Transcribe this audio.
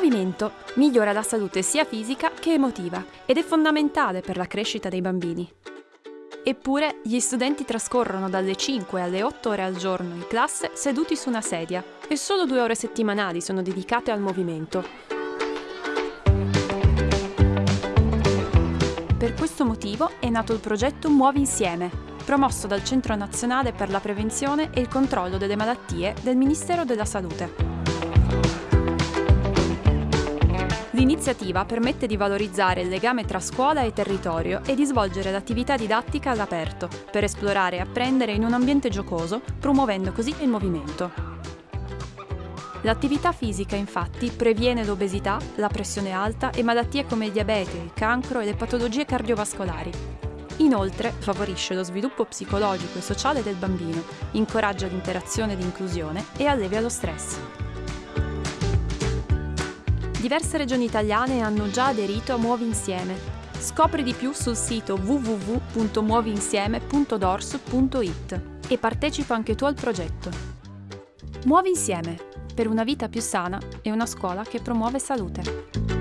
movimento migliora la salute sia fisica che emotiva ed è fondamentale per la crescita dei bambini. Eppure gli studenti trascorrono dalle 5 alle 8 ore al giorno in classe seduti su una sedia e solo due ore settimanali sono dedicate al movimento. Per questo motivo è nato il progetto Muovi Insieme, promosso dal Centro Nazionale per la Prevenzione e il Controllo delle Malattie del Ministero della Salute. L'iniziativa permette di valorizzare il legame tra scuola e territorio e di svolgere l'attività didattica all'aperto, per esplorare e apprendere in un ambiente giocoso, promuovendo così il movimento. L'attività fisica infatti previene l'obesità, la pressione alta e malattie come il diabete, il cancro e le patologie cardiovascolari. Inoltre favorisce lo sviluppo psicologico e sociale del bambino, incoraggia l'interazione e l'inclusione e allevia lo stress. Diverse regioni italiane hanno già aderito a Muovi Insieme. Scopri di più sul sito www.muoviinsieme.dors.it e partecipa anche tu al progetto. Muovi Insieme per una vita più sana e una scuola che promuove salute.